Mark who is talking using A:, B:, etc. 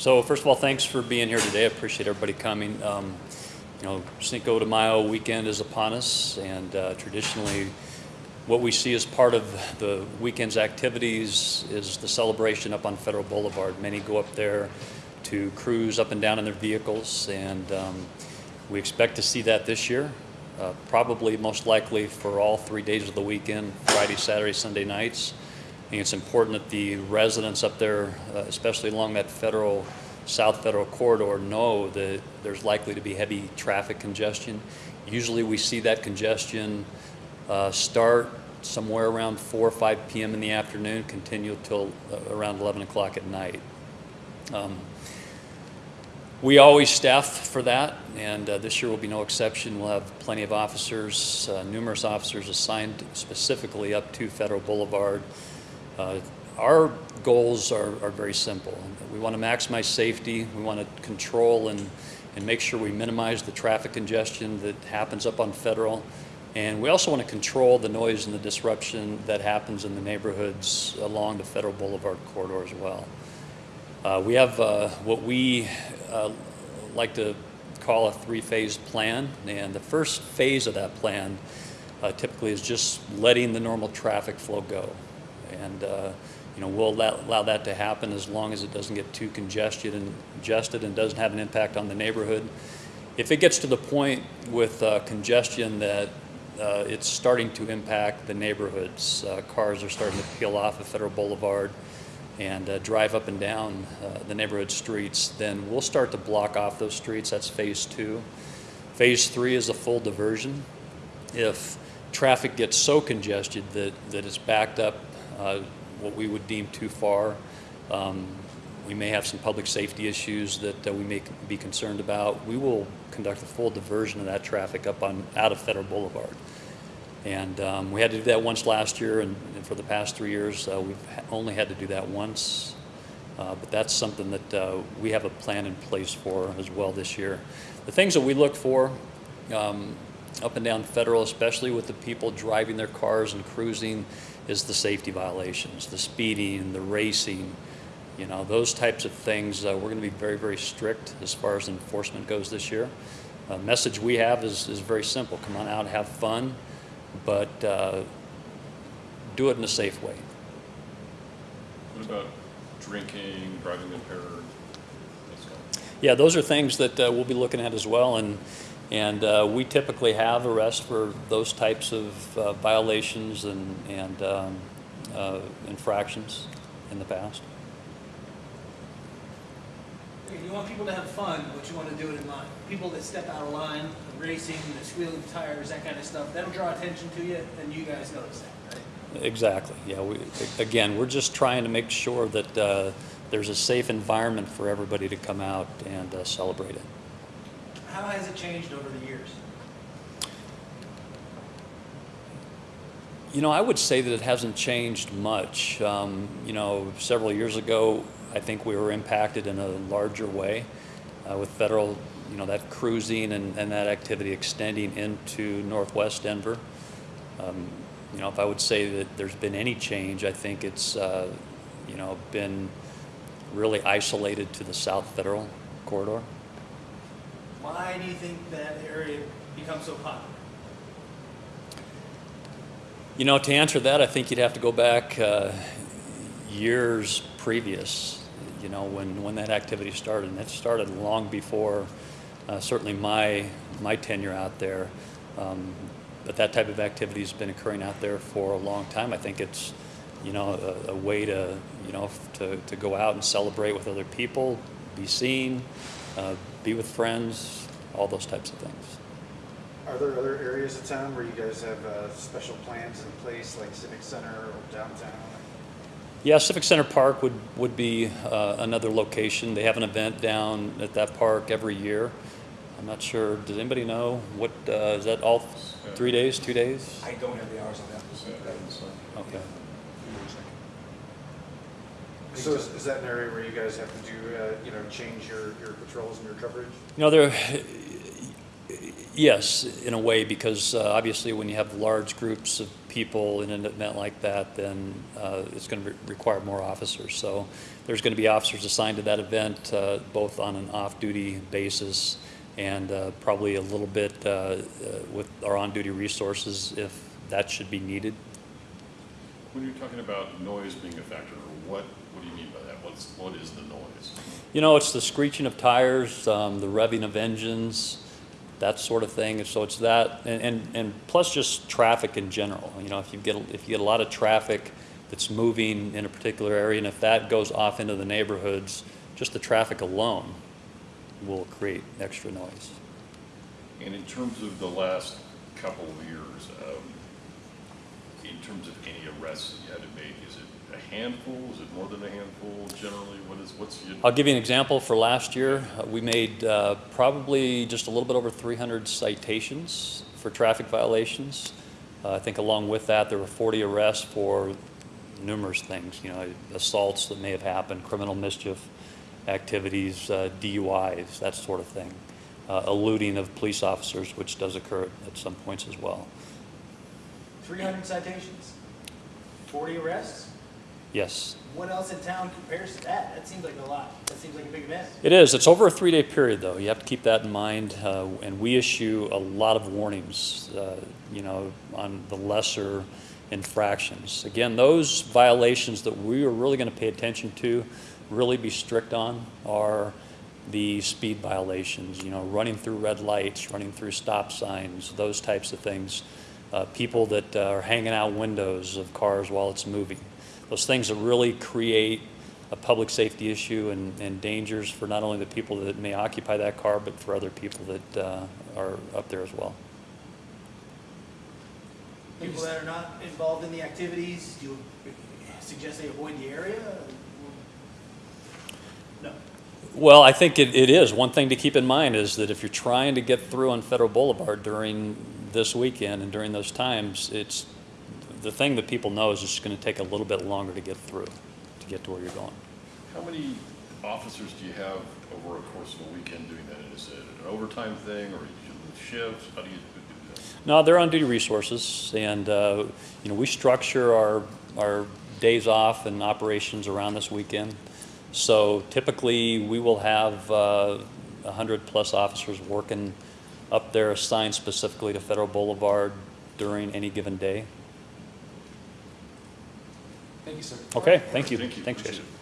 A: So first of all, thanks for being here today. I appreciate everybody coming. Um, you know, Cinco de Mayo weekend is upon us, and uh, traditionally, what we see as part of the weekend's activities is the celebration up on Federal Boulevard. Many go up there to cruise up and down in their vehicles, and um, we expect to see that this year. Uh, probably most likely for all three days of the weekend Friday, Saturday, Sunday nights. I think it's important that the residents up there, uh, especially along that federal, South Federal corridor, know that there's likely to be heavy traffic congestion. Usually we see that congestion uh, start somewhere around 4 or 5 p.m. in the afternoon, continue till uh, around 11 o'clock at night. Um, we always staff for that, and uh, this year will be no exception. We'll have plenty of officers, uh, numerous officers assigned specifically up to Federal Boulevard. Uh, our goals are, are very simple. We want to maximize safety, we want to control and, and make sure we minimize the traffic congestion that happens up on Federal. And we also want to control the noise and the disruption that happens in the neighborhoods along the Federal Boulevard corridor as well. Uh, we have uh, what we uh, like to call a three-phase plan, and the first phase of that plan uh, typically is just letting the normal traffic flow go. And uh, you know, we'll allow, allow, that to happen as long as it doesn't get too congested and congested and doesn't have an impact on the neighborhood. If it gets to the point with uh, congestion that it's starting to impact the neighborhoods, cars are starting to peel off of Federal Boulevard, and uh, drive up and down uh, the neighborhood streets, then we'll start to block off those streets. That's phase two. Phase three is a full diversion. If traffic gets so congested that, that it's backed up uh, what we would deem too far, um, we may have some public safety issues that uh, we may be concerned about. We will conduct a full diversion of that traffic up on out of Federal Boulevard. And um, we had to do that once last year, and, and for the past three years, uh, we've only had to do that once. Uh, but that's something that uh, we have a plan in place for as well this year. The things that we look for um, up and down federal, especially with the people driving their cars and cruising, is the safety violations, the speeding, the racing, you know, those types of things. Uh, we're going to be very, very strict as far as enforcement goes this year. The message we have is, is very simple. Come on out, have fun but uh, do it in a safe way.
B: What about drinking, driving impaired?
A: Yeah, those are things that uh, we'll be looking at as well, and and uh, we typically have arrests for those types of uh, violations and and um, uh, infractions in the past.
C: You want people to have fun, but you want to do it in line. People that step out of line, racing, the squealing tires, that kind of stuff, that'll draw attention to you, and you guys notice that, right?
A: Exactly. Yeah. We again, we're just trying to make sure that uh, there's a safe environment for everybody to come out and uh, celebrate it.
C: How has it changed over the years?
A: You know, I would say that it hasn't changed much. Um, you know, several years ago, I think we were impacted in a larger way uh, with federal, you know, that cruising and, and that activity extending into northwest Denver. Um, you know, if I would say that there's been any change, I think it's, uh, you know, been really isolated to the South Federal corridor.
C: Why do you think that area becomes so popular?
A: You know, to answer that, I think you'd have to go back uh, years previous you know, when, when that activity started. And it started long before uh, certainly my, my tenure out there. Um, but that type of activity has been occurring out there for a long time. I think it's, you know, a, a way to, you know, to, to go out and celebrate with other people, be seen, uh, be with friends, all those types of things.
D: Are there other areas of town where you guys have uh, special plans in place, like Civic Center or downtown?
A: Yeah, Civic Center Park would, would be uh, another location. They have an event down at that park every year. I'm not sure, does anybody know what, uh, is that all three days, two days?
E: I don't have the hours on that.
A: Okay.
D: So is, is that an area where you guys have to do, uh, you know, change your, your patrols and your coverage?
A: You know, there, Yes, in a way, because uh, obviously when you have large groups of people in an event like that, then uh, it's going to require more officers. So there's going to be officers assigned to that event, uh, both on an off-duty basis and uh, probably a little bit uh, uh, with our on-duty resources if that should be needed.
B: When you're talking about noise being a factor, what, what do you mean by that? What's, what is the noise?
A: You know, it's the screeching of tires, um, the revving of engines, that sort of thing. And so it's that, and, and, and plus just traffic in general. You know, if you get if you get a lot of traffic that's moving in a particular area, and if that goes off into the neighborhoods, just the traffic alone will create extra noise.
B: And in terms of the last couple of years, um, in terms of any arrests that you had to make, is it a handful? Is it more than a handful generally? What is, what's your?
A: I'll give you an example. For last year, uh, we made uh, probably just a little bit over 300 citations for traffic violations. Uh, I think along with that, there were 40 arrests for numerous things, you know, assaults that may have happened, criminal mischief activities, uh, DUIs, that sort of thing, uh, eluding of police officers, which does occur at some points as well.
C: Three hundred citations, forty arrests?
A: Yes,
C: What else in town compares to that? That seems like a lot. That seems like a big event.
A: It is. It's over a three-day period, though. You have to keep that in mind. Uh, and we issue a lot of warnings, uh, you know, on the lesser infractions. Again, those violations that we are really going to pay attention to, really be strict on, are the speed violations. You know, running through red lights, running through stop signs, those types of things. Uh, people that uh, are hanging out windows of cars while it's moving. Those things that really create a public safety issue and, and dangers for not only the people that may occupy that car, but for other people that uh, are up there as well.
C: People that are not involved in the activities, do you suggest they avoid the area? No.
A: Well, I think it, it is. One thing to keep in mind is that if you're trying to get through on Federal Boulevard during this weekend and during those times, it's the thing that people know is it's going to take a little bit longer to get through, to get to where you're going.
B: How many officers do you have over a course of a weekend doing that? Is it an overtime thing or you do shifts? How do you do that?
A: No, they're on duty resources, and uh, you know we structure our our days off and operations around this weekend. So typically, we will have uh, 100 plus officers working up there assigned specifically to Federal Boulevard during any given day.
E: Thank you, sir.
A: Okay, thank you.
B: Thank you.
A: Thanks,
B: it.